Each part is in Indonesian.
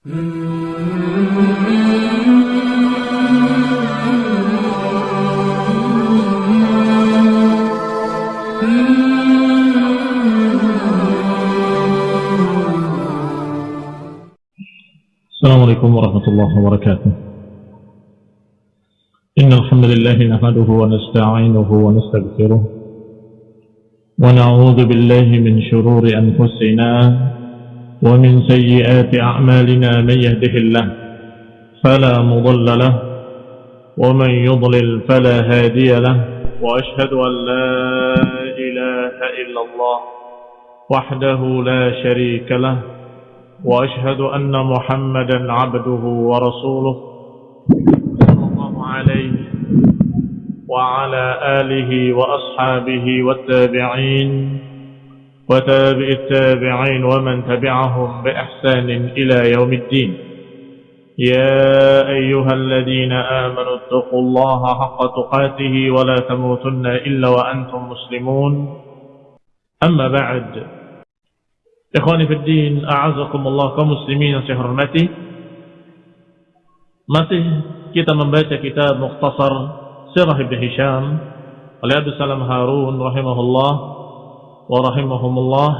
السلام عليكم ورحمة الله وبركاته. إن الحمد لله نحمده ونستعينه ونستغفره ونعوذ بالله من شرور أنفسنا ومن سيئات أعمالنا من يهده الله فلا مضل له ومن يضلل فلا هادي له وأشهد أن لا إله إلا الله وحده لا شريك له وأشهد أن محمدا عبده ورسوله صلى الله عليه وعلى آله وأصحابه والتابعين وتابع التابعين ومن تبعهم بإحسان إلى يوم الدين. يا أيها الذين آمنوا اتقوا الله حق تقاته ولا تموتن إلا وأنتم مسلمون. أما بعد إخواني في الدين أعزكم الله كمسلمين سحرمتي masih kita membaca kitab Mukhtasar Sirah Ibn Hisham oleh Abu هارون رحمه الله wa rahimahumullah.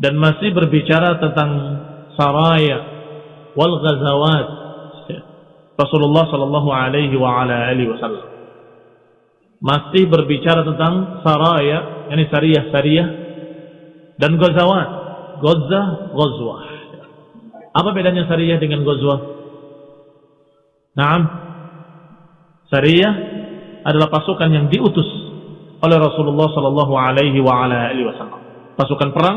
Dan masih berbicara tentang saraya wal ghazawat. Rasulullah sallallahu alaihi wa ala alihi wasallam. Masih berbicara tentang saraya, yakni sariyah-sariyah dan gozawat gozah gozwah apa bedanya syariah dengan gozwah Naam. Syariah adalah pasukan yang diutus oleh Rasulullah sallallahu alaihi wasallam. Pasukan perang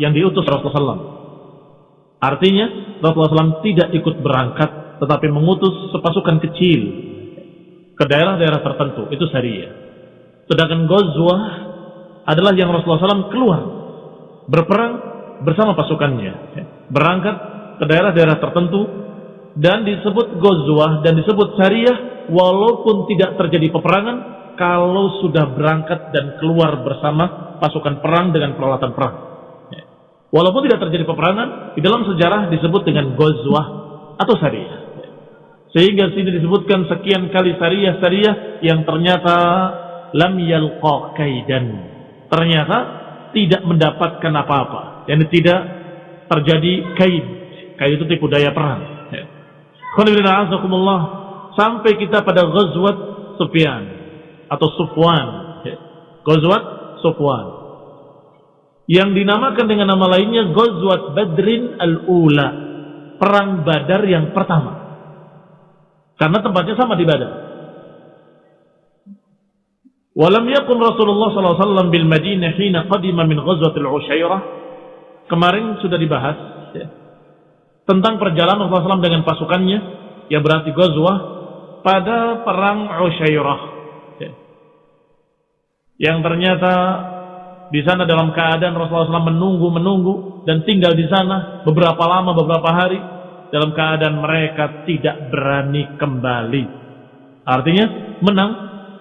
yang diutus Rasulullah sallallahu artinya Rasulullah sallallahu tidak ikut berangkat tetapi mengutus sepasukan kecil ke daerah-daerah tertentu. Itu syariah sedangkan gozwah adalah yang Rasulullah SAW keluar berperang bersama pasukannya. Berangkat ke daerah-daerah tertentu dan disebut gozwah dan disebut syariah walaupun tidak terjadi peperangan kalau sudah berangkat dan keluar bersama pasukan perang dengan peralatan perang. Walaupun tidak terjadi peperangan di dalam sejarah disebut dengan gozwah atau syariah sehingga sini disebutkan sekian kali syariah-syariah yang ternyata lam yalqa kaidan. Ternyata tidak mendapatkan apa-apa. Yang tidak terjadi kaid. Kaid itu tipu daya perang. Alhamdulillah sampai kita pada Ghazwat Sufyan atau Sufwan. Ya. Ghazwat Sufwan. Yang dinamakan dengan nama lainnya Ghazwat Badrin Al-Ula. Perang Badar yang pertama. Karena tempatnya sama di Badar. Walam yakun Rasulullah SAW bil Madinah hina qadima min ghazwatil Usyairah. Kemarin sudah dibahas ya. tentang perjalanan Rasulullah SAW dengan pasukannya, ya berarti ghazwah pada perang Usyairah yang ternyata di sana dalam keadaan Rasulullah SAW menunggu menunggu dan tinggal di sana beberapa lama beberapa hari dalam keadaan mereka tidak berani kembali artinya menang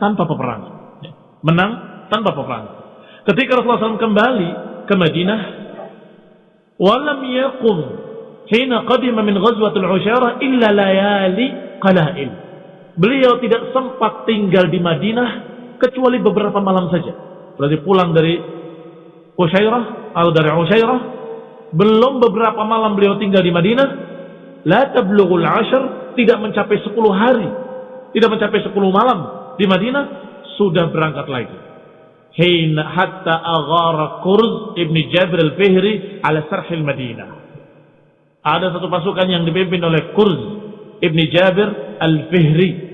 tanpa peperangan menang tanpa peperangan. Ketika Rasulullah SAW kembali ke Madinah, walam yaqum hina qadima min ghazwatul usyarah illa layali qalail. Beliau tidak sempat tinggal di Madinah kecuali beberapa malam saja. Berarti pulang dari Usyairah atau dari Usyairah belum beberapa malam beliau tinggal di Madinah la tablughul ashr tidak mencapai 10 hari tidak mencapai 10 malam di Madinah sudah berangkat lagi. Hina hatta aghara Kurz ibni Jabir al-Fihri ala sarhil Madinah. Ada satu pasukan yang dipimpin oleh Kurz ibni Jabir al-Fihri.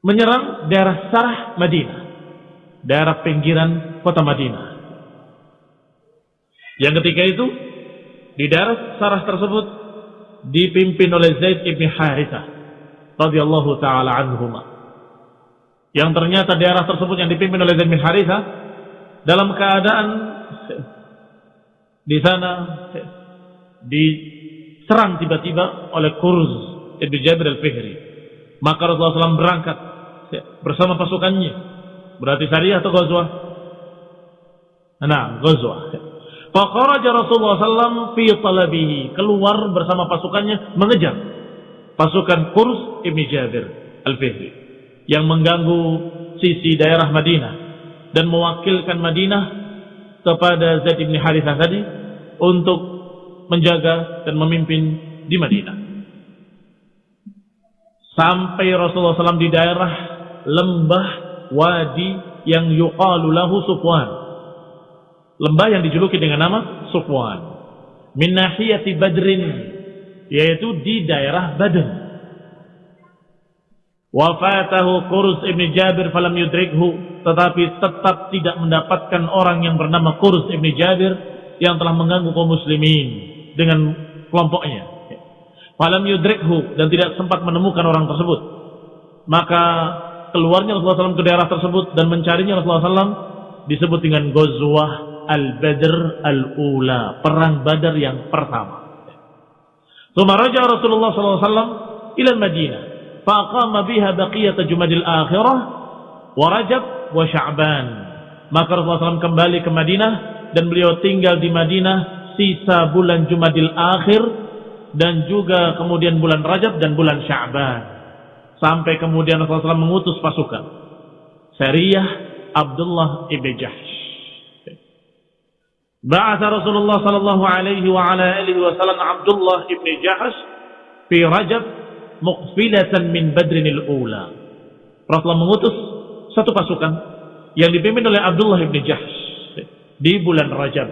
Menyerang daerah Sarah Madinah. Daerah pinggiran kota Madinah. Yang ketika itu, di daerah Sarah tersebut, dipimpin oleh Zaid ibni Harithah. radhiyallahu ta'ala anhumah yang ternyata daerah tersebut yang dipimpin oleh Zaid bin Haritha dalam keadaan di sana diserang tiba-tiba oleh Kurz Ibn Jabir al-Fihri maka Rasulullah SAW berangkat bersama pasukannya berarti syariah atau Ghazwah nah Ghazwah Faqaraja Rasulullah SAW fi talabihi. Keluar bersama pasukannya mengejar pasukan Qurs Ibn Jabir Al-Fihri. Yang mengganggu sisi daerah Madinah. Dan mewakilkan Madinah kepada Zaid Ibn Harithah tadi. Untuk menjaga dan memimpin di Madinah. Sampai Rasulullah SAW di daerah lembah wadi yang yuqalu lahu Sufwan. Lembah yang dijuluki dengan nama Sufwan. Min nahiyati Badrin yaitu di daerah Badr. Wafatahu Qurs ibn Jabir falam yudrikhu tetapi tetap tidak mendapatkan orang yang bernama Qurs ibn Jabir yang telah mengganggu kaum muslimin dengan kelompoknya. Falam yudrikhu dan tidak sempat menemukan orang tersebut. Maka keluarnya Rasulullah SAW ke daerah tersebut dan mencarinya Rasulullah SAW disebut dengan Ghazwah Al-Badr Al-Ula, perang Badar yang pertama. Thumma raja Rasulullah SAW ila Madinah, faqama biha baqiyat Jumadil Akhirah wa Rajab wa Sya'ban. Maka Rasulullah SAW kembali ke Madinah dan beliau tinggal di Madinah sisa bulan Jumadil Akhir dan juga kemudian bulan Rajab dan bulan Sya'ban sampai kemudian Rasulullah SAW mengutus pasukan. Sariyah Abdullah ibn Jahsh. Ba'atha Rasulullah sallallahu alaihi wa ala alihi wa sallam Abdullah ibn Jahsh fi Rajab muqfilatan min Badrin al-Ula. Rasulullah mengutus satu pasukan yang dipimpin oleh Abdullah ibn Jahsh di bulan Rajab.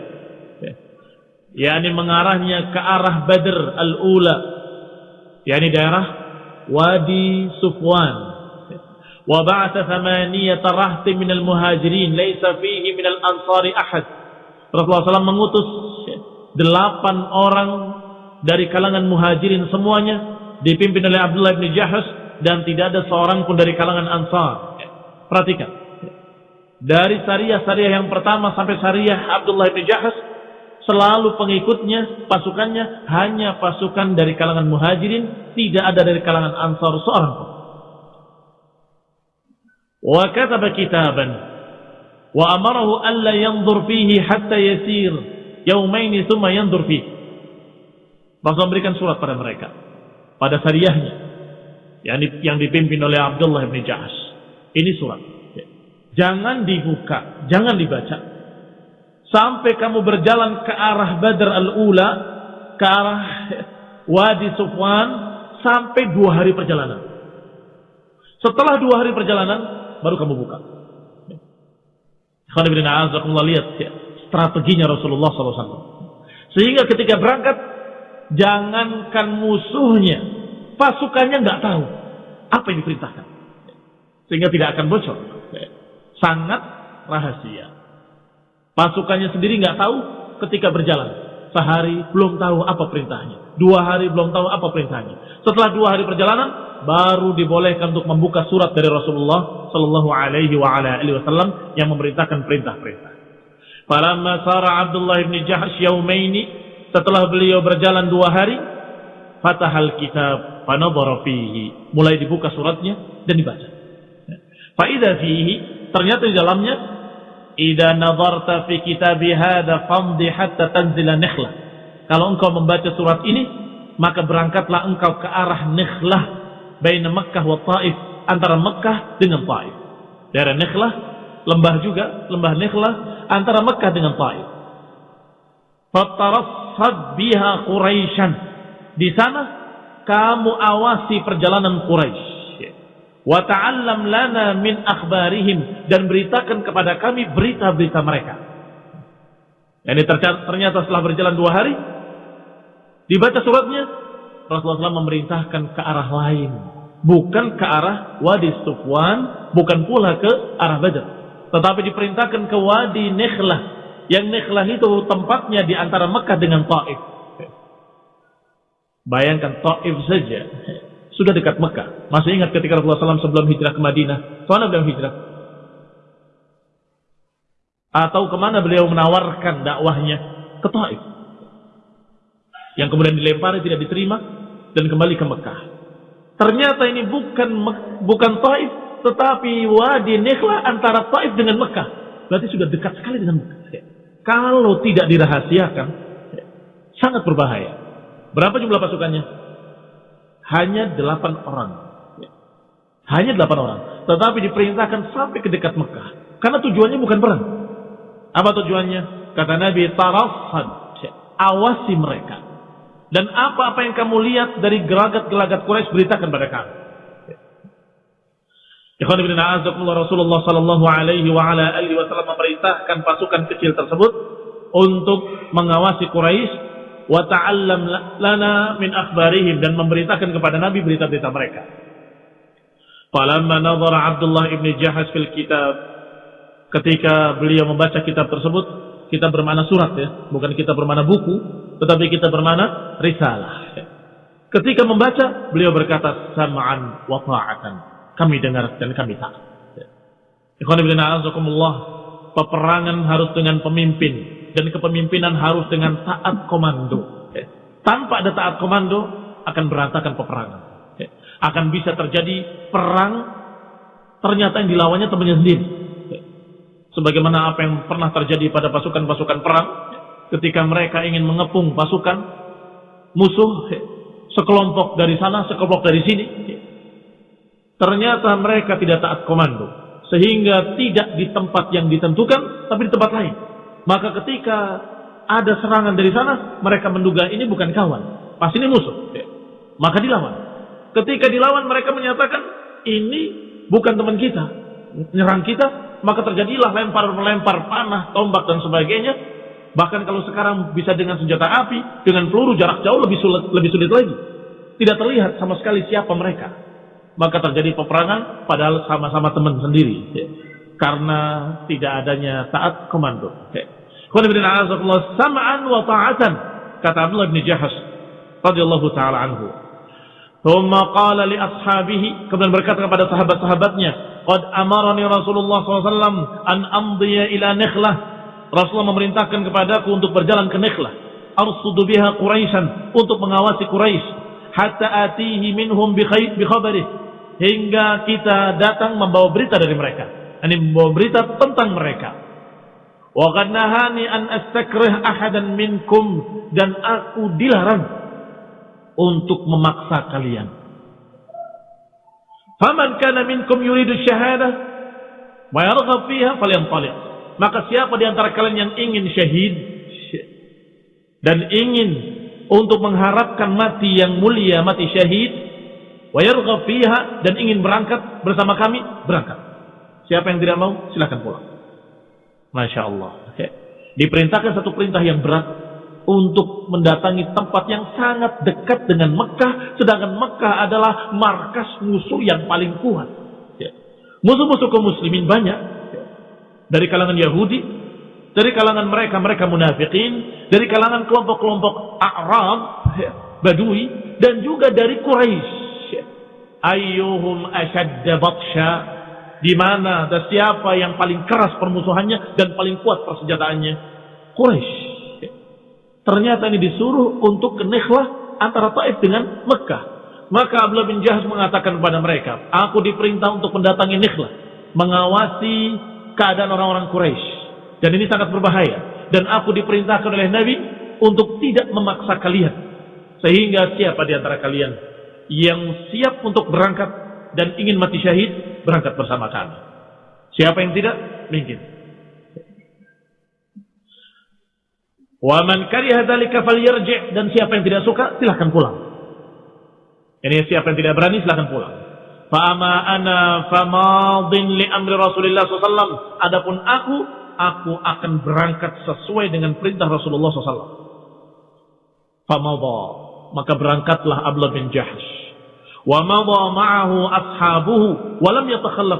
yakni mengarahnya ke arah Badr al-Ula, yakni daerah Wadi Sufwan. Wa ba'atha thamaniyata rahti min al-muhajirin laysa fihi min al-ansari ahad. Rasulullah SAW mengutus delapan orang dari kalangan muhajirin semuanya dipimpin oleh Abdullah bin Jahas dan tidak ada seorang pun dari kalangan Ansar. Perhatikan. Dari syariah-syariah yang pertama sampai syariah Abdullah bin Jahas selalu pengikutnya, pasukannya hanya pasukan dari kalangan muhajirin, tidak ada dari kalangan Ansar seorang pun. Wa kataba kitaban wa amarahu alla yanzur fihi hatta yasir yaumaini thumma yanzur fihi Rasul memberikan surat pada mereka pada syariahnya yang, yang dipimpin oleh Abdullah bin Jahas ini surat. Jangan dibuka jangan dibaca sampai kamu berjalan ke arah Badr al-Ula ke arah Wadi Sufwan sampai dua hari perjalanan setelah dua hari perjalanan baru kamu buka lihat ya, strateginya Rasulullah SAW. Sehingga ketika berangkat, jangankan musuhnya, pasukannya nggak tahu apa yang diperintahkan. Sehingga tidak akan bocor. Sangat rahasia. Pasukannya sendiri nggak tahu ketika berjalan. Sehari belum tahu apa perintahnya. Dua hari belum tahu apa perintahnya. Setelah dua hari perjalanan, baru dibolehkan untuk membuka surat dari Rasulullah sallallahu alaihi wasallam yang memerintahkan perintah-perintah. Falamma sara Abdullah bin Jahsh yaumaini setelah beliau berjalan dua hari fatahal kitab fanadhara fihi mulai dibuka suratnya dan dibaca. Fa idza fihi ternyata di dalamnya idza nadarta fi kitabi hadza famdi hatta tanzila nikhlah. Kalau engkau membaca surat ini maka berangkatlah engkau ke arah Nikhlah baina Mekkah wa Taif antara Mekkah dengan Taif. Daerah Nikhlah, lembah juga, lembah Nikhlah antara Mekkah dengan Taif. Fatarassad biha Quraisyan. Di sana kamu awasi perjalanan Quraisy. Wa ta'allam lana min akhbarihim dan beritakan kepada kami berita-berita mereka. Ini ternyata setelah berjalan dua hari dibaca suratnya Rasulullah SAW memerintahkan ke arah lain. Bukan ke arah Wadi Sufwan, bukan pula ke arah Badr. Tetapi diperintahkan ke Wadi Nekhlah. Yang Nekhlah itu tempatnya di antara Mekah dengan Taif. Bayangkan Taif saja. Sudah dekat Mekah. Masih ingat ketika Rasulullah SAW sebelum hijrah ke Madinah. Ke mana beliau hijrah? Atau ke mana beliau menawarkan dakwahnya? Ke Taif. Yang kemudian dilempari tidak diterima dan kembali ke Mekah. Ternyata ini bukan bukan Taif, tetapi Wadi Nikhla antara Taif dengan Mekah. Berarti sudah dekat sekali dengan Mekah. kalau tidak dirahasiakan sangat berbahaya. Berapa jumlah pasukannya? Hanya delapan orang. Hanya delapan orang. Tetapi diperintahkan sampai ke dekat Mekah. Karena tujuannya bukan perang. Apa tujuannya? Kata Nabi, tarafad. Awasi mereka. Dan apa-apa yang kamu lihat dari gelagat-gelagat Quraisy beritakan pada kami. Ikhwan ibn a'azakumullah Rasulullah sallallahu alaihi wa ala alihi wasallam memerintahkan pasukan kecil tersebut untuk mengawasi Quraisy wa ta'allam lana min akhbarihim dan memberitakan kepada Nabi berita-berita mereka. Falamma nadhara Abdullah ibn Jahaz fil kitab ketika beliau membaca kitab tersebut kita bermana surat ya, bukan kita bermana buku, tetapi kita bermana risalah. Ketika membaca, beliau berkata sam'an wa ta'atan kami dengar dan kami taat. Ikhwan peperangan harus dengan pemimpin dan kepemimpinan harus dengan taat komando. Tanpa ada taat komando akan berantakan peperangan. Akan bisa terjadi perang ternyata yang dilawannya temannya sendiri. Sebagaimana apa yang pernah terjadi pada pasukan-pasukan perang ketika mereka ingin mengepung pasukan musuh sekelompok dari sana, sekelompok dari sini, Ternyata mereka tidak taat komando. Sehingga tidak di tempat yang ditentukan, tapi di tempat lain. Maka ketika ada serangan dari sana, mereka menduga ini bukan kawan. Pas ini musuh. Maka dilawan. Ketika dilawan, mereka menyatakan, ini bukan teman kita. Menyerang kita, maka terjadilah lempar-melempar panah, tombak, dan sebagainya. Bahkan kalau sekarang bisa dengan senjata api, dengan peluru jarak jauh lebih sulit, lebih sulit lagi. Tidak terlihat sama sekali siapa mereka maka terjadi peperangan padahal sama-sama teman sendiri ya. karena tidak adanya taat komando ya. Sama'an wa ta'atan. Kata Abdullah bin Jahas radhiyallahu taala anhu. Thumma qala li ashabihi kemudian berkata kepada sahabat-sahabatnya qad amarani Rasulullah SAW an amdiya ila nikhlah. Rasulullah memerintahkan kepadaku untuk berjalan ke Nikhlah. Arsudu biha Quraisyan untuk mengawasi Quraisy. Hatta atihi minhum bi khabarih. Hingga kita datang membawa berita dari mereka. Ini membawa berita tentang mereka. Wa qad nahani an astakrih ahadan minkum dan aku dilarang untuk memaksa kalian. Faman kana minkum yuridu syahadah wa yarghab fiha falyantaliq. Maka siapa di antara kalian yang ingin syahid dan ingin untuk mengharapkan mati yang mulia, mati syahid, wa fiha dan ingin berangkat bersama kami, berangkat. Siapa yang tidak mau, silahkan pulang. Masya Allah. Diperintahkan satu perintah yang berat untuk mendatangi tempat yang sangat dekat dengan Mekah, sedangkan Mekah adalah markas musuh yang paling kuat. Musuh-musuh kaum muslimin banyak. Dari kalangan Yahudi, dari kalangan mereka, mereka munafikin, dari kalangan kelompok-kelompok Arab, Badui, dan juga dari Quraisy ayyuhum ashadda batsha di mana dan siapa yang paling keras permusuhannya dan paling kuat persenjataannya? Quraisy ternyata ini disuruh untuk ke Nikhlah antara Taif dengan Mekah. Maka Abdullah bin Jahaz mengatakan kepada mereka aku diperintah untuk mendatangi Nikhlah mengawasi keadaan orang-orang Quraisy dan ini sangat berbahaya. Dan aku diperintahkan oleh Nabi untuk tidak memaksa kalian. Sehingga siapa di antara kalian yang siap untuk berangkat dan ingin mati syahid berangkat bersama kami. Siapa yang tidak? Mungkin. Wa man kariha dzalika falyarji' dan siapa yang tidak suka silahkan pulang. Ini siapa yang tidak berani silahkan pulang. Fa ama ana famadin li amri Rasulullah SAW. Adapun aku, aku akan berangkat sesuai dengan perintah Rasulullah SAW. Famadha. Maka berangkatlah Abdullah bin Jahsh wa madha ashabuhu wa lam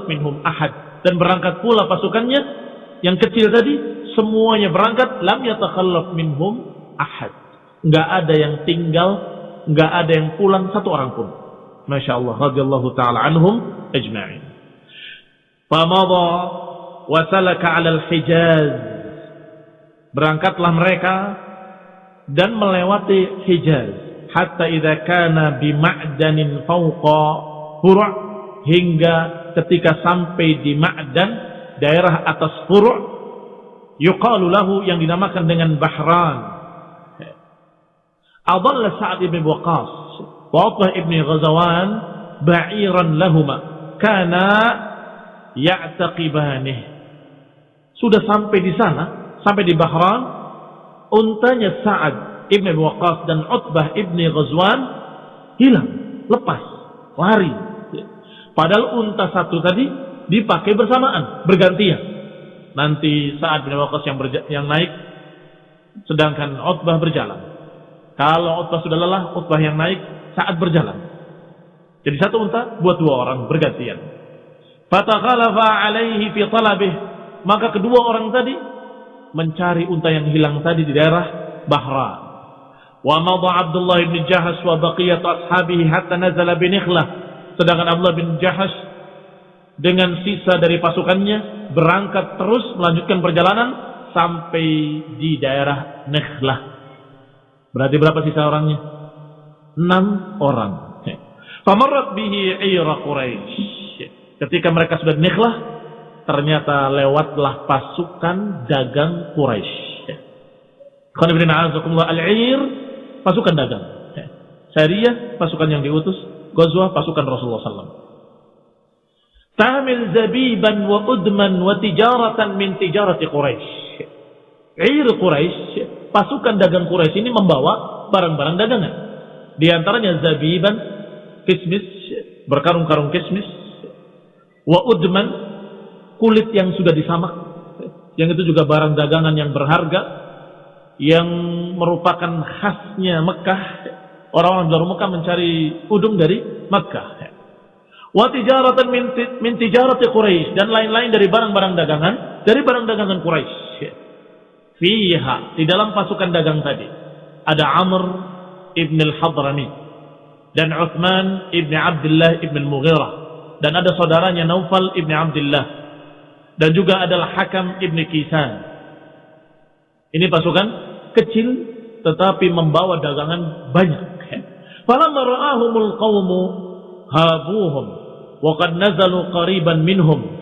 minhum ahad. Dan berangkat pula pasukannya yang kecil tadi semuanya berangkat lam yatakhallaf minhum ahad. Enggak ada yang tinggal enggak ada yang pulang satu orang pun. Masya Allah radhiyallahu taala anhum ajma'in. Famadha wa salaka 'ala al-hijaz. Berangkatlah mereka dan melewati Hijaz hatta idza kana bi ma'danin fawqa furu' hingga ketika sampai di ma'dan daerah atas furu' yuqalu lahu yang dinamakan dengan Bahran. Adalla Sa'ad ibn Waqqas wa Utbah ibn Ghazawan ba'iran lahuma kana ya'taqibanih. Sudah sampai di sana, sampai di Bahran, untanya Sa'ad ibn Waqqas dan Utbah ibn Ghazwan hilang, lepas, lari. Padahal unta satu tadi dipakai bersamaan, bergantian. Nanti saat bin Waqqas yang, yang naik, sedangkan Utbah berjalan. Kalau Utbah sudah lelah, Utbah yang naik saat berjalan. Jadi satu unta buat dua orang bergantian. Fatakhalafa alaihi fi talabih. Maka kedua orang tadi mencari unta yang hilang tadi di daerah Bahra. Madha Abdullah bin Jahas wa baqiyat ashabihi hatta nazala bi Sedangkan Abdullah bin Jahas dengan sisa dari pasukannya berangkat terus melanjutkan perjalanan sampai di daerah Nekhlah. Berarti berapa sisa orangnya? Enam orang. Famarrat bihi ira Quraisy. Ketika mereka sudah Nekhlah, ternyata lewatlah pasukan dagang Quraisy. Al-Ir, pasukan dagang. Syariah, pasukan yang diutus. Ghazwah, pasukan Rasulullah SAW. Tamil zabiban wa udman wa tijaratan min tijarati Quraisy. Ir Quraisy, pasukan dagang Quraisy ini membawa barang-barang dagangan. Di antaranya zabiban, kismis, berkarung-karung kismis, wa udman, kulit yang sudah disamak. Yang itu juga barang dagangan yang berharga, yang merupakan khasnya Mekah. Orang-orang dari Mekah mencari udung dari Mekah wa tijaratan min, tijarati Quraisy dan lain-lain dari barang-barang dagangan dari barang dagangan Quraisy. Fiha di dalam pasukan dagang tadi ada Amr ibn al-Hadrami dan Uthman ibn Abdullah ibn al-Mughirah dan ada saudaranya Naufal ibn Abdullah dan juga adalah Hakam ibn Kisan. Ini pasukan kecil tetapi membawa dagangan banyak. Falamma ra'ahumul qawmu habuhum wa qad nazalu qariban minhum.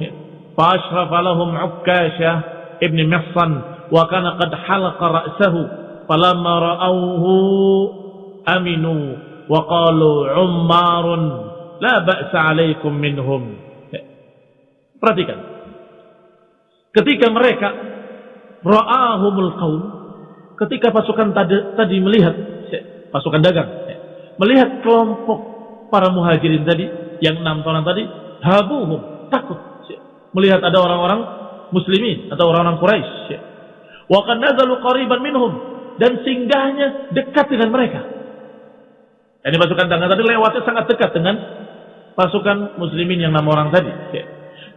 Fa ashrafa lahum Ukkasha ibn Mihsan wa kana qad halaqa ra'sahu. Falamma ra'awhu aminu wa qalu ummarun la ba'sa alaikum minhum. Perhatikan. Ketika mereka ra'ahumul qaum ketika pasukan tadi, tadi melihat pasukan dagang melihat kelompok para muhajirin tadi, yang enam orang tadi, habuhum, takut. Melihat ada orang-orang muslimin atau orang-orang Quraisy. Wa kan nazalu qariban minhum dan singgahnya dekat dengan mereka. Ini pasukan tangan tadi lewatnya sangat dekat dengan pasukan muslimin yang enam orang tadi.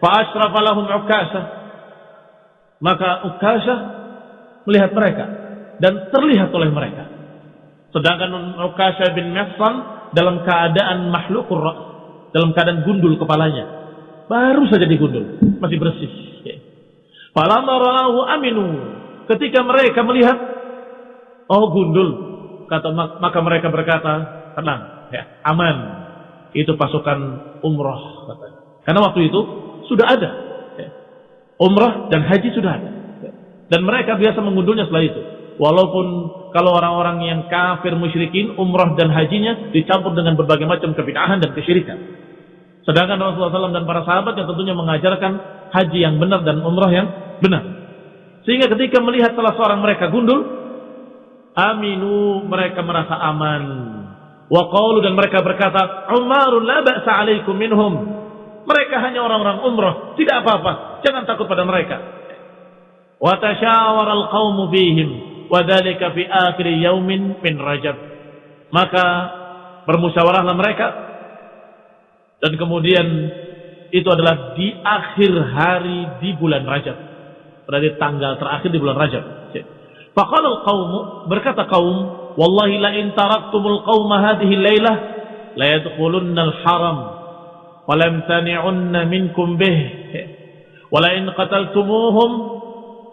Fa asrafa lahum Ukasha. Maka Ukasha melihat mereka dan terlihat oleh mereka. Sedangkan Ukasha bin Mihsan dalam keadaan makhluk dalam keadaan gundul kepalanya. Baru saja digundul, masih bersih. Falamma aminu. Ketika mereka melihat oh gundul, kata maka mereka berkata, tenang, ya, aman. Itu pasukan umroh katanya. Karena waktu itu sudah ada. Ya. Umrah dan haji sudah ada. Ya. Dan mereka biasa mengundulnya setelah itu. Walaupun kalau orang-orang yang kafir musyrikin umrah dan hajinya dicampur dengan berbagai macam kebid'ahan dan kesyirikan. Sedangkan Rasulullah SAW dan para sahabat yang tentunya mengajarkan haji yang benar dan umrah yang benar. Sehingga ketika melihat salah seorang mereka gundul, aminu mereka merasa aman. Wa qalu dan mereka berkata, Umarun la ba'sa alaikum minhum. Mereka hanya orang-orang umrah, tidak apa-apa. Jangan takut pada mereka. Wa tashawara al-qawmu bihim wadhalika fi akhir yaumin min Rajab. Maka bermusyawarahlah mereka dan kemudian itu adalah di akhir hari di bulan Rajab. Berarti tanggal terakhir di bulan Rajab. Faqala al-qaum berkata kaum, "Wallahi la in taraktumul qauma hadhihi al-lailah la yadkhulunna al-haram wa lam tani'unna minkum bih wa la in qataltumuhum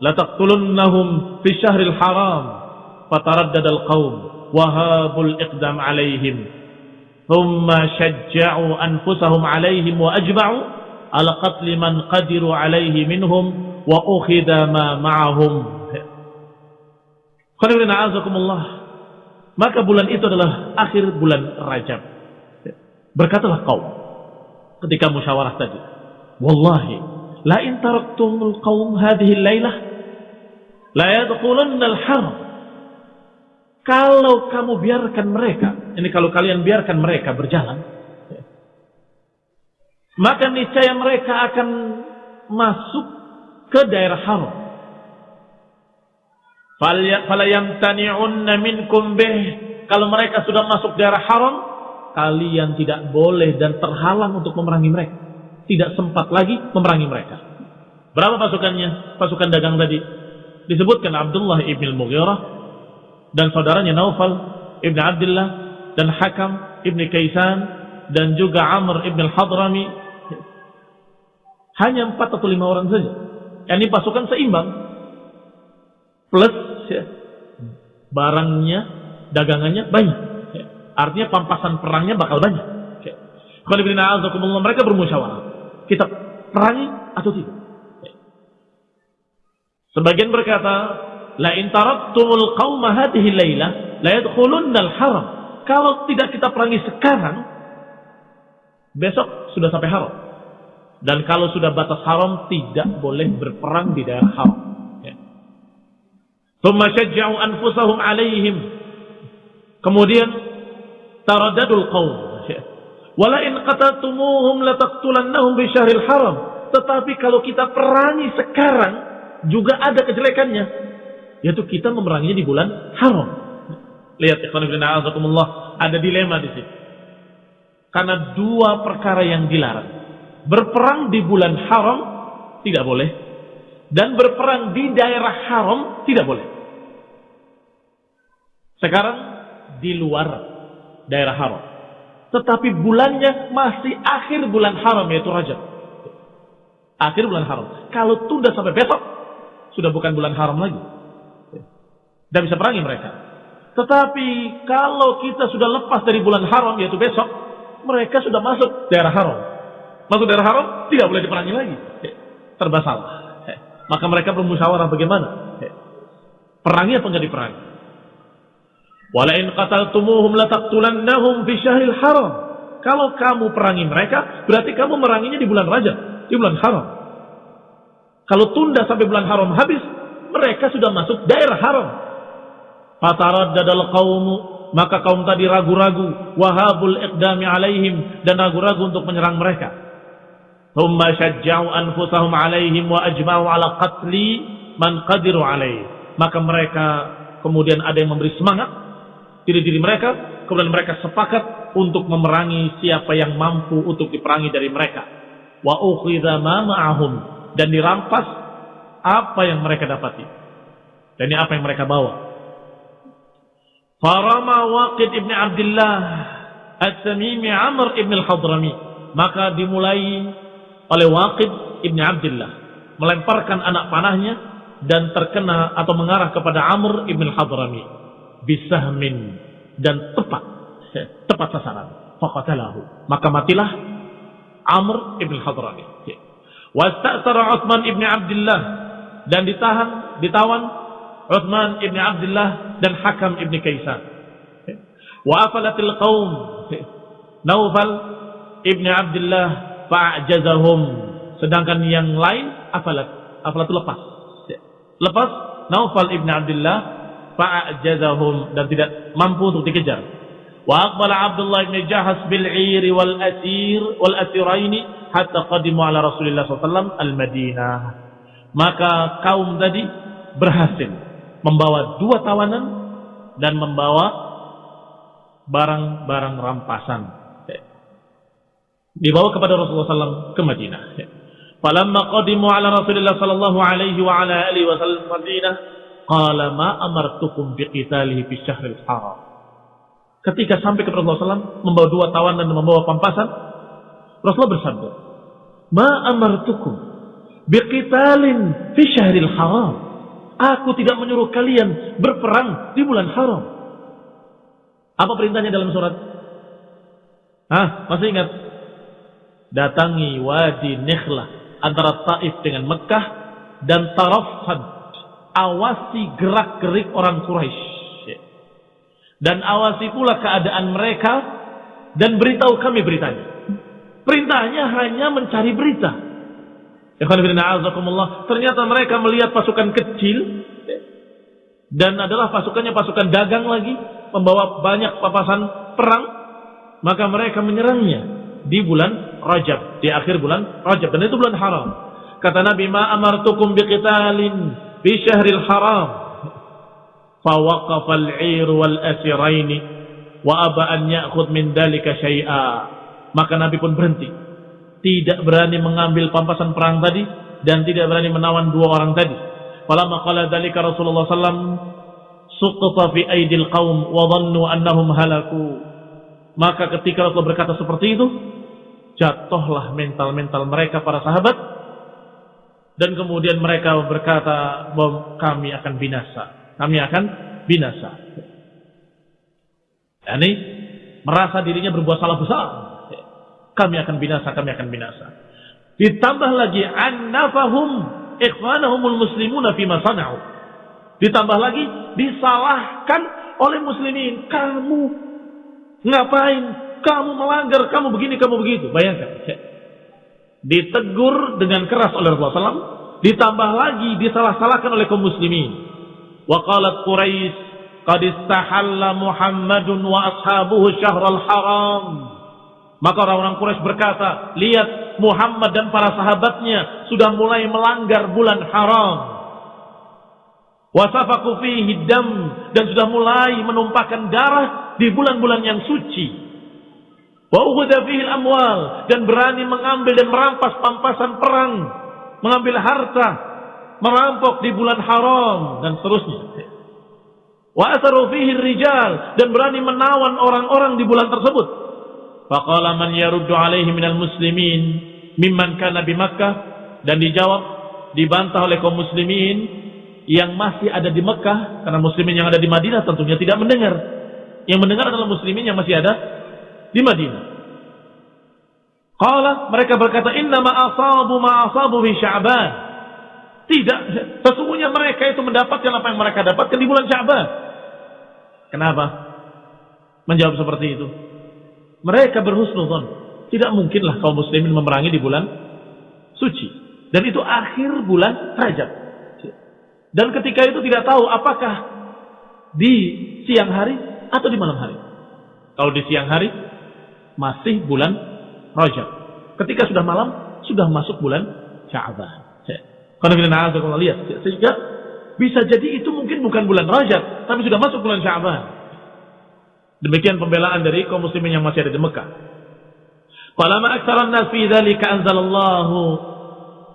لتقتلنهم في الشهر الحرام فتردد القوم وهابوا الإقدام عليهم ثم شجعوا أنفسهم عليهم وأجمعوا على قتل من قدروا عليه منهم wa ukhidha ma ma'ahum. Maka bulan itu adalah akhir bulan Rajab. Berkatalah kau ketika musyawarah tadi. Wallahi, la in taraktumul qawm hadhihi al-lailah kalau kamu biarkan mereka, ini kalau kalian biarkan mereka berjalan, maka niscaya mereka akan masuk ke daerah haram. Bih. Kalau mereka sudah masuk daerah haram, kalian tidak boleh dan terhalang untuk memerangi mereka. Tidak sempat lagi memerangi mereka. Berapa pasukannya? Pasukan dagang tadi. Disebutkan Abdullah ibn Mughirah dan saudaranya Naufal ibn Abdullah dan Hakam ibn Kaisan dan juga Amr ibn al-Hadrami. Hanya empat atau lima orang saja. Ini pasukan seimbang. Plus ya, barangnya, dagangannya banyak. Ya. Artinya pampasan perangnya bakal banyak. Ya. Mereka bermusyawarah. Kita perangi atau tidak? Sebagian berkata, La in taraktumul qawma hadhihi layla la yadkhulunnal haram. Kalau tidak kita perangi sekarang, besok sudah sampai haram. Dan kalau sudah batas haram, tidak boleh berperang di daerah haram. Ya. Thumma syajja'u anfusahum alaihim. Kemudian, taradadul qawm. Ya. Wala in qatatumuhum lataqtulannahum bi syahril haram. Tetapi kalau kita perangi sekarang, juga ada kejelekannya. Yaitu kita memeranginya di bulan haram. Lihat, ikhwan ibn ada dilema di sini. Karena dua perkara yang dilarang berperang di bulan haram tidak boleh dan berperang di daerah haram tidak boleh. Sekarang di luar daerah haram. Tetapi bulannya masih akhir bulan haram yaitu Rajab. Akhir bulan haram. Kalau tunda sampai besok sudah bukan bulan haram lagi. Dan bisa perangi mereka. Tetapi kalau kita sudah lepas dari bulan haram yaitu besok, mereka sudah masuk daerah haram masuk daerah haram tidak boleh diperangi lagi. Serba salah. Maka mereka bermusyawarah bagaimana? Perangi apa enggak diperangi? Walain qataltumuhum lataqtulannahum fi syahril haram. Kalau kamu perangi mereka, berarti kamu meranginya di bulan Rajab, di bulan haram. Kalau tunda sampai bulan haram habis, mereka sudah masuk daerah haram. Fataraddadal qaumu maka kaum tadi ragu-ragu wahabul iqdami alaihim dan ragu-ragu untuk menyerang mereka. Thumma syajja'u anfusahum alaihim wa ajma'u ala qatli man qadiru alaih. Maka mereka kemudian ada yang memberi semangat diri-diri mereka, kemudian mereka sepakat untuk memerangi siapa yang mampu untuk diperangi dari mereka. Wa ukhidha ma ma'ahum dan dirampas apa yang mereka dapati. Dan apa yang mereka bawa. Farama Waqid ibn Abdullah At-Tamimi Amr ibn al-Hadrami. Maka dimulai oleh Waqid ibni Abdullah melemparkan anak panahnya dan terkena atau mengarah kepada Amr ibn Hadrami bisahmin dan tepat tepat sasaran maka matilah Amr ibn Hadrami wasta'sara Uthman ibn Abdullah dan ditahan ditawan Uthman ibn Abdullah dan Hakam ibn Kaisan wa afalatil qaum Naufal ibn Abdullah fa'jazahum. Sedangkan yang lain afalat afalat lepas. Lepas Naufal ibn Abdullah fa'jazahum dan tidak mampu untuk dikejar wa aqbala Abdullah ibn Jahas bil 'ir wal asir wal asiraini hatta qadimu ala Rasulillah SAW al Madinah maka kaum tadi berhasil membawa dua tawanan dan membawa barang-barang rampasan dibawa kepada Rasulullah SAW ke Madinah. Falamma qadimu ala Rasulullah sallallahu alaihi wa ala alihi wasallam Madinah, qala ma amartukum biqitalihi fi syahril haram. Ketika sampai kepada Rasulullah SAW, membawa dua tawanan dan membawa pampasan, Rasulullah bersabda, Ma amartukum biqitalin fi syahril haram. Aku tidak menyuruh kalian berperang di bulan haram. Apa perintahnya dalam surat? Hah? Masih ingat? datangi wadi Nikhlah antara Taif dengan Mekah dan tarafad awasi gerak-gerik orang Quraisy dan awasi pula keadaan mereka dan beritahu kami beritanya. Perintahnya hanya mencari berita. Ternyata mereka melihat pasukan kecil dan adalah pasukannya pasukan dagang lagi membawa banyak papasan perang maka mereka menyerangnya di bulan Rajab di akhir bulan Rajab dan itu bulan haram kata Nabi ma amartukum biqitalin fi syahril haram فوقف العير والأسرين وأبى أن يأخذ من ذلك شيئا maka Nabi pun berhenti tidak berani mengambil pampasan perang tadi dan tidak berani menawan dua orang tadi falamma qala dzalika Rasulullah sallam suqta fi aidil qaum wa dhannu annahum halaku maka ketika Rasul berkata seperti itu jatuhlah mental-mental mereka para sahabat dan kemudian mereka berkata bahwa kami akan binasa kami akan binasa. Yani merasa dirinya berbuat salah besar. Kami akan binasa, kami akan binasa. Ditambah lagi annafahum ikhwanahumul muslimuna fi sana'u. Ditambah lagi disalahkan oleh muslimin. Kamu ngapain? Kamu melanggar, kamu begini, kamu begitu. Bayangkan. Ditegur dengan keras oleh Rasulullah SAW. Ditambah lagi disalah-salahkan oleh kaum muslimin. وقالت قريش قد استحل محمد وأصحابه شهر الحرام maka orang-orang Quraisy berkata lihat Muhammad dan para sahabatnya sudah mulai melanggar bulan haram. Wasafaku fihi dam dan sudah mulai menumpahkan darah di bulan-bulan yang suci. Wa ughadafihil amwal dan berani mengambil dan merampas pampasan perang mengambil harta merampok di bulan haram dan seterusnya. Wa asaru fihi rijal dan berani menawan orang-orang di bulan tersebut. Faqala man yaruddu alaihi minal muslimin mimman kana di Makkah dan dijawab dibantah oleh kaum muslimin yang masih ada di Mekah karena muslimin yang ada di Madinah tentunya tidak mendengar. Yang mendengar adalah muslimin yang masih ada di Madinah. Qala mereka berkata inna ma asabu ma asabu fi Sya'ban. Tidak, sesungguhnya mereka itu mendapatkan apa yang mereka dapatkan di bulan Syaban. Kenapa? Menjawab seperti itu. Mereka berhusnuzon. Tidak mungkinlah kaum muslimin memerangi di bulan suci. Dan itu akhir bulan Rajab. Dan ketika itu tidak tahu apakah di siang hari atau di malam hari. Kalau di siang hari masih bulan Rajab. Ketika sudah malam sudah masuk bulan Sya'ban. Karena lihat. Sehingga bisa jadi itu mungkin bukan bulan Rajab, tapi sudah masuk bulan Syaban. Demikian pembelaan dari kaum muslimin yang masih ada di Mekah. Falamma aktsaran nas fi dzalika anzalallahu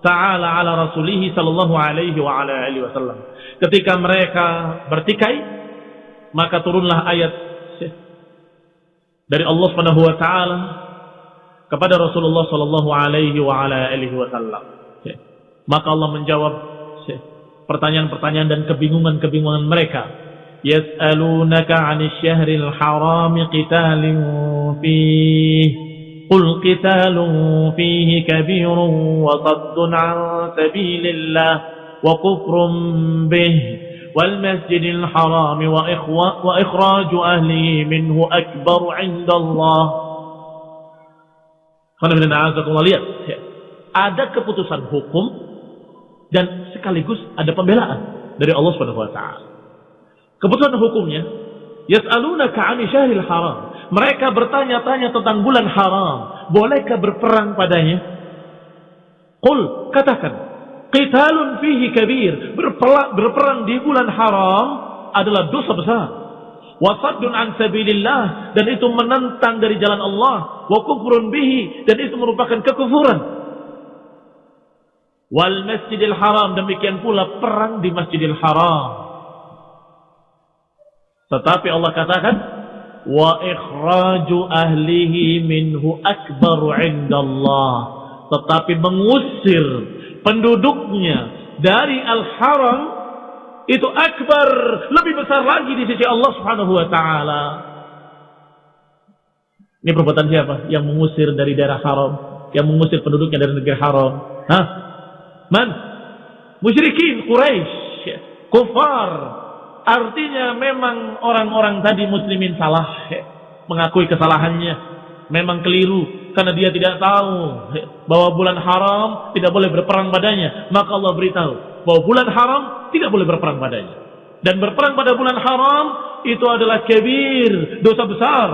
ta'ala ala rasulih sallallahu alaihi wa ala alihi wasallam. Ketika mereka bertikai, maka turunlah ayat dari Allah Subhanahu wa taala kepada Rasulullah sallallahu alaihi wa ala alihi wasallam. Maka Allah menjawab pertanyaan-pertanyaan dan kebingungan-kebingungan mereka. Yas'alunaka 'anil syahril haram qitalin fihi قل قتال فيه كبير وصد عن سبيل الله وكفر به والمسجد الحرام وإخراج أهله منه أكبر عند الله lihat ada keputusan hukum dan sekaligus ada pembelaan dari Allah Subhanahu wa taala. Keputusan hukumnya, yas'alunaka 'ani syahril haram. Mereka bertanya-tanya tentang bulan haram, bolehkah berperang padanya? Qul, katakan, qitalun fihi kabir, berperang di bulan haram adalah dosa besar. Wasaddun an sabilillah dan itu menentang dari jalan Allah, wa kufrun bihi dan itu merupakan kekufuran wal masjidil haram. Demikian pula perang di masjidil haram. Tetapi Allah katakan wa ikhraju ahlihi minhu akbaru indallah. Tetapi mengusir penduduknya dari al-haram itu akbar. Lebih besar lagi di sisi Allah Subhanahu wa taala. Ini perbuatan siapa yang mengusir dari daerah haram yang mengusir penduduknya dari negeri haram? Hah? Man? musyrikin Quraisy, kufar. Artinya memang orang-orang tadi muslimin salah, mengakui kesalahannya, memang keliru karena dia tidak tahu bahwa bulan haram tidak boleh berperang padanya. Maka Allah beritahu bahwa bulan haram tidak boleh berperang padanya. Dan berperang pada bulan haram itu adalah kebir, dosa besar.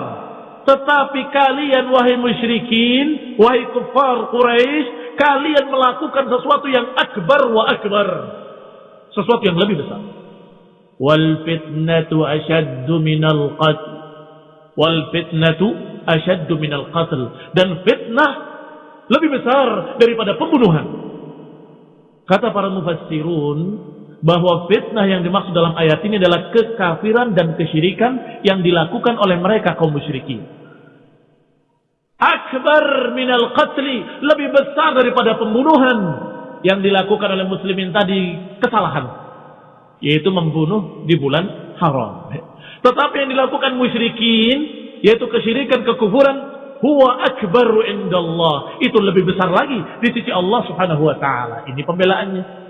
Tetapi kalian wahai musyrikin, wahai kufar Quraisy, kalian melakukan sesuatu yang akbar wa akbar. Sesuatu yang lebih besar. Wal fitnatu ashaddu minal qatl. Wal fitnatu ashaddu minal qatl. Dan fitnah lebih besar daripada pembunuhan. Kata para mufassirun bahwa fitnah yang dimaksud dalam ayat ini adalah kekafiran dan kesyirikan yang dilakukan oleh mereka kaum musyrikin. Akbar minal qatli lebih besar daripada pembunuhan yang dilakukan oleh muslimin tadi kesalahan yaitu membunuh di bulan haram. Tetapi yang dilakukan musyrikin yaitu kesyirikan kekufuran huwa akbaru indallah. Itu lebih besar lagi di sisi Allah Subhanahu wa taala. Ini pembelaannya.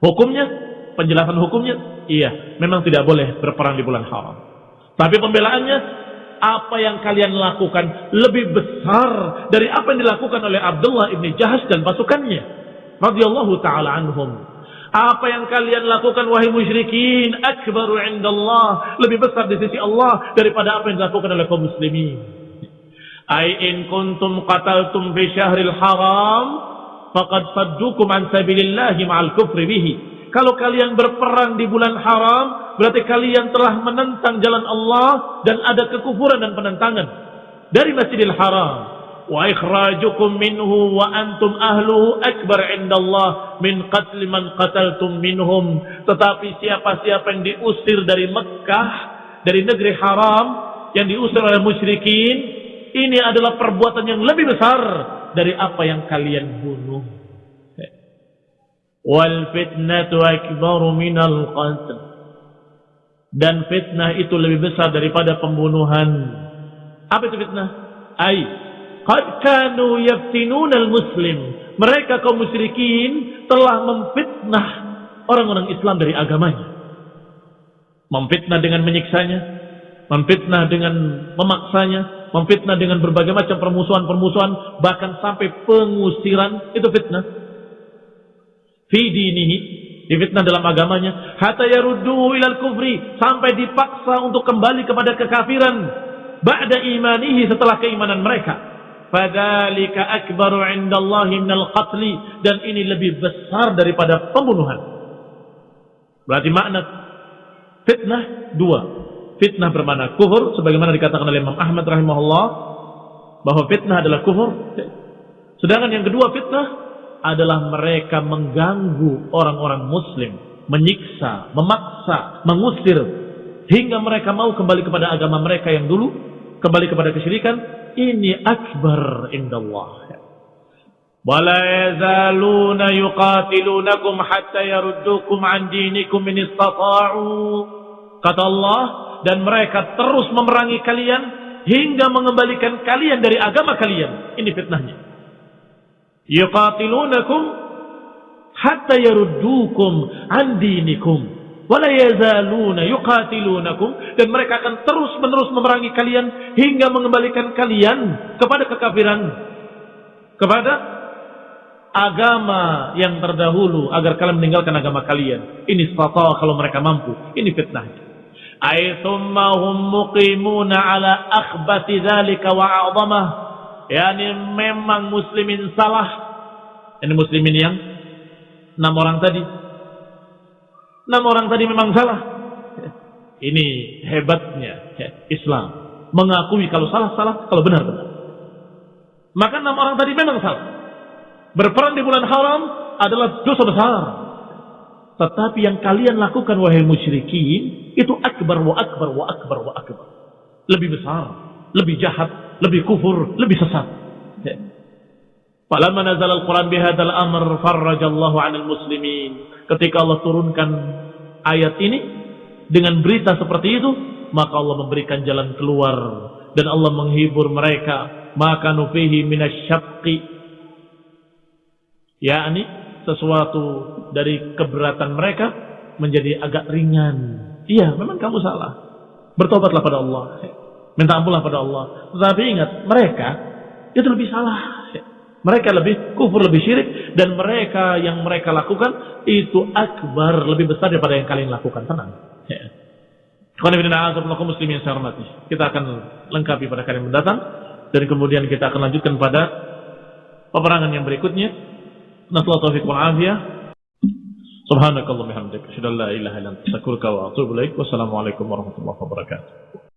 Hukumnya, penjelasan hukumnya, iya, memang tidak boleh berperang di bulan haram. Tapi pembelaannya apa yang kalian lakukan lebih besar dari apa yang dilakukan oleh Abdullah ibni Jahas dan pasukannya. Radhiyallahu taala anhum. Apa yang kalian lakukan wahai musyrikin akbaru indallah. Lebih besar di sisi Allah daripada apa yang dilakukan oleh kaum muslimin. Ai in kuntum qataltum fi syahril haram faqad saddukum an sabilillah ma'al kufri bihi. Kalau kalian berperang di bulan haram, berarti kalian telah menentang jalan Allah dan ada kekufuran dan penentangan dari Masjidil Haram. Wa ikhrajukum minhu wa antum ahluhu akbar indallah min qatl man qataltum minhum. Tetapi siapa-siapa yang diusir dari Mekah dari negeri haram yang diusir oleh musyrikin ini adalah perbuatan yang lebih besar dari apa yang kalian bunuh wal fitnatu akbaru minal qatl dan fitnah itu lebih besar daripada pembunuhan apa itu fitnah ai Qad kanu yaftinuna al-muslim. Mereka kaum musyrikin telah memfitnah orang-orang Islam dari agamanya. Memfitnah dengan menyiksanya, memfitnah dengan memaksanya, memfitnah dengan berbagai macam permusuhan-permusuhan, bahkan sampai pengusiran, itu fitnah. Fi dinihi, difitnah dalam agamanya, hatta yarudduhu ilal kufri, sampai dipaksa untuk kembali kepada kekafiran, ba'da imanihi setelah keimanan mereka fadzalika akbaru indallahi minal qatli dan ini lebih besar daripada pembunuhan. Berarti makna fitnah dua. Fitnah bermakna kufur sebagaimana dikatakan oleh Imam Ahmad rahimahullah bahwa fitnah adalah kufur. Sedangkan yang kedua fitnah adalah mereka mengganggu orang-orang muslim, menyiksa, memaksa, mengusir hingga mereka mau kembali kepada agama mereka yang dulu, kembali kepada kesyirikan ini akbar indallah. Wala yazaluna yuqatilunakum hatta yaruddukum an dinikum in istata'u. Kata Allah, dan mereka terus memerangi kalian hingga mengembalikan kalian dari agama kalian. Ini fitnahnya. Yuqatilunakum hatta yaruddukum an dinikum wala yazaluna yuqatilunakum. Dan mereka akan terus-menerus memerangi kalian hingga mengembalikan kalian kepada kekafiran. Kepada agama yang terdahulu agar kalian meninggalkan agama kalian. Ini stata kalau mereka mampu. Ini fitnah ay thumma hum muqimuna ala akhbati dzalika wa a'dhamah yani memang muslimin salah ini muslimin yang enam orang tadi Enam orang tadi memang salah. Ini hebatnya Islam. Mengakui kalau salah-salah, kalau benar-benar. Maka enam orang tadi memang salah. Berperan di bulan haram adalah dosa besar. Tetapi yang kalian lakukan wahai musyrikin itu akbar wa akbar wa akbar wa akbar. Lebih besar, lebih jahat, lebih kufur, lebih sesat. Falamma nazal al-Quran bihadzal amr farrajallahu 'anil muslimin ketika Allah turunkan ayat ini dengan berita seperti itu maka Allah memberikan jalan keluar dan Allah menghibur mereka maka nufihi minasyaqqi yakni sesuatu dari keberatan mereka menjadi agak ringan. Iya, memang kamu salah. Bertobatlah pada Allah. Minta ampunlah pada Allah. Tetapi ingat, mereka itu lebih salah. Mereka lebih kufur, lebih syirik. Dan mereka yang mereka lakukan itu akbar, lebih besar daripada yang kalian lakukan. Tenang. Muslimin saya hormati. Kita akan lengkapi pada kali mendatang. Dan kemudian kita akan lanjutkan pada peperangan yang berikutnya. نسأل الله التوفيق والعافية سبحانك اللهم وبحمدك أشهد أن لا إله إلا أنت أستغفرك وأتوب إليك والسلام عليكم ورحمة الله وبركاته.